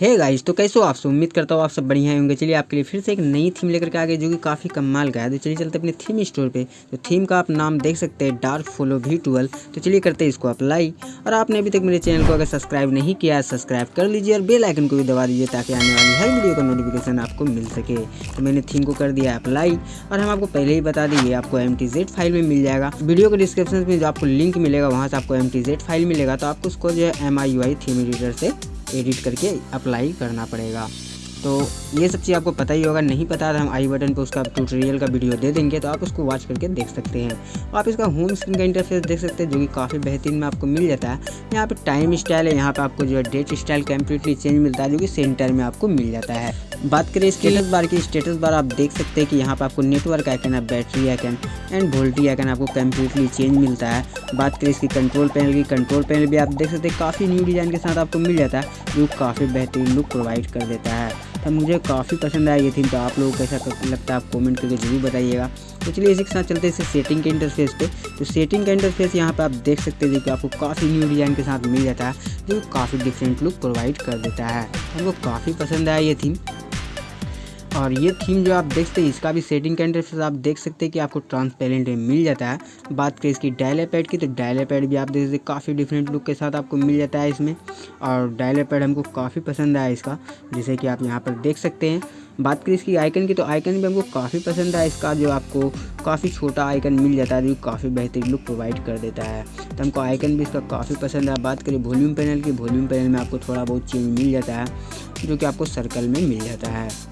Hey guys तो कैसे हो आप सब? उम्मीद करता हूँ आप सब बढ़िया होंगे। चलिए आपके लिए फिर से एक नई थीम लेकर के आ गए जो कि काफ़ी कमाल का है। तो चलिए चलते अपने थीम स्टोर पे। तो थीम का आप नाम देख सकते हैं डार्क फोलो वी ट्वेल्व तो चलिए करते हैं इसको अप्लाई और आपने अभी तक मेरे चैनल को अगर सब्सक्राइब नहीं किया है सब्सक्राइब कर लीजिए और बेल आइकन को भी दबा दीजिए, ताकि आने वाली हर वीडियो का नोटिफिकेशन आपको मिल सके। तो मैंने थीम को कर दिया अप्लाई और हम आपको पहले ही बता देंगे, आपको MTZ फ़ाइल में मिल जाएगा। वीडियो के डिस्क्रिप्शन में जो आपको लिंक मिलेगा, वहाँ से आपको MTZ फ़ाइल मिलेगा। तो आपको उसको जो है एम थीम एडिटर से एडिट करके अप्लाई करना पड़ेगा। तो ये सब चीज़ आपको पता ही होगा, नहीं पता तो हम आई बटन पर उसका ट्यूटोरियल का वीडियो दे देंगे तो आप उसको वॉच करके देख सकते हैं। आप इसका होम स्क्रीन का इंटरफेस देख सकते हैं, जो कि काफ़ी बेहतरीन में आपको मिल जाता है। यहाँ पे टाइम स्टाइल है, यहाँ पे आपको जो है डेट स्टाइल कम्प्लीटली चेंज मिलता है, जो कि सेंटर में आपको मिल जाता है। बात करें स्टेटस बार की स्टेटस बार आप देख सकते हैं कि यहाँ पर आपको नेटवर्क आइकन है battery icon and VoLTE icon आपको कम्प्लीटली चेंज मिलता है। बात करें इसकी कंट्रोल पैनल की कंट्रोल पैनल भी आप देख सकते हैं काफ़ी न्यू डिज़ाइन के साथ आपको मिल जाता है जो काफ़ी बेहतरीन लुक प्रोवाइड कर देता है। तो मुझे काफ़ी पसंद आया ये थीम तो आप लोगों को कैसा लगता है आप कमेंट करके ज़रूर बताइएगा। तो चलिए इसी के साथ चलते हैं इसे सेटिंग के इंटरफेस पे। तो सेटिंग का इंटरफेस यहाँ पे आप देख सकते हैं कि आपको काफ़ी न्यू डिज़ाइन के साथ मिल जाता है जो काफ़ी डिफरेंट लुक प्रोवाइड कर देता है। हमको काफ़ी पसंद आया ये थीम और ये थीम जो आप देखते हैं, इसका भी सेटिंग का इंटरफेस आप देख सकते हैं कि आपको ट्रांसपेरेंट में मिल जाता है। बात करें इसकी डायले पैड की तो डायले पैड भी आप देख सकते काफ़ी डिफरेंट लुक के साथ आपको मिल जाता है इसमें। और डायले पैड हमको काफ़ी पसंद आया इसका, जैसे कि आप यहाँ पर देख सकते हैं। बात करें इसकी आइकन की तो आइकन भी हमको काफ़ी पसंद आया इसका, जो आपको काफ़ी छोटा आइकन मिल जाता है, जो काफ़ी बेहतरीन लुक प्रोवाइड कर देता है। तो हमको आइकन भी इसका काफ़ी पसंद है बात करें वॉल्यूम पैनल की वॉल्यूम पैनल में आपको थोड़ा बहुत चेंज मिल जाता है, जो कि आपको सर्कल में मिल जाता है।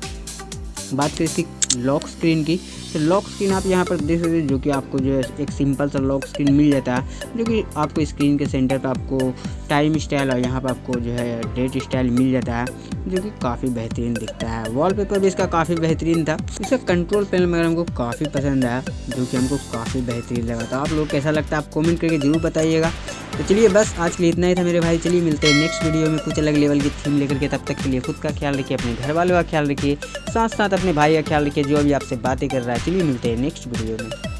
बात करें इसकी लॉक स्क्रीन की तो लॉक स्क्रीन आप यहाँ पर देख सकते हैं जो कि आपको जो है एक सिंपल सा लॉक स्क्रीन मिल जाता है, जो कि आपको स्क्रीन के सेंटर पर आपको टाइम स्टाइल और यहाँ पर आपको जो है डेट स्टाइल मिल जाता है, जो कि काफ़ी बेहतरीन दिखता है। वॉलपेपर भी इसका काफ़ी बेहतरीन था। इसका कंट्रोल पैनल मगर हमको काफ़ी पसंद आया, जो कि हमको काफ़ी बेहतरीन लगा था। आप लोग कैसा लगता है आप कॉमेंट करके ज़रूर बताइएगा। तो चलिए बस, आज के लिए इतना ही था मेरे भाई। चलिए मिलते हैं नेक्स्ट वीडियो में। कुछ अलग लेवल की थीम लेकर के। तब तक के लिए खुद का ख्याल रखिए, अपने घर वालों का ख्याल रखिए साथ साथ अपने भाई का ख्याल रखिए, जो अभी आपसे बातें कर रहा है। चलिए मिलते हैं नेक्स्ट वीडियो में।